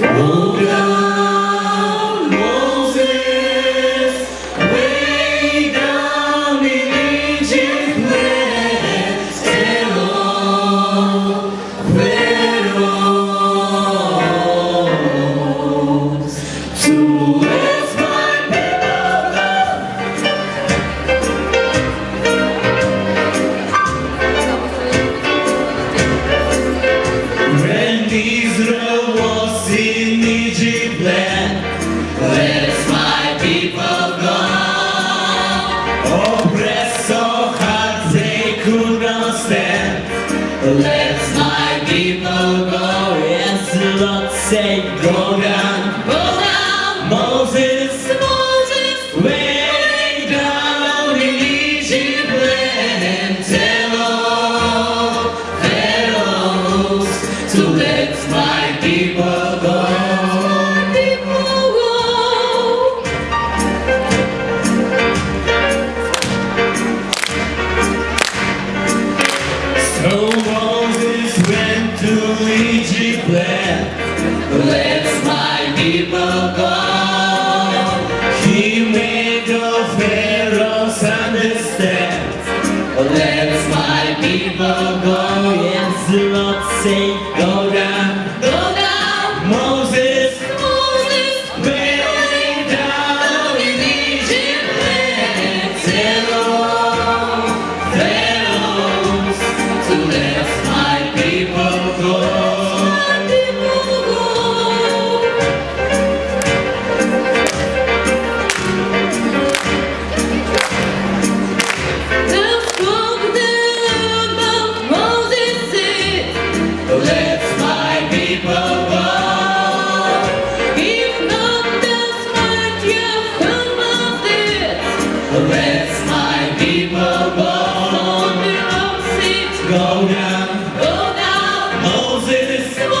Go Let my people go. Yes, the Lord said, go down, go down, Moses, Moses, way down in Egypt land. Tell all Pharaohs to let my people go. So people go. Yes, the Lord say, go Go down, go down, Moses.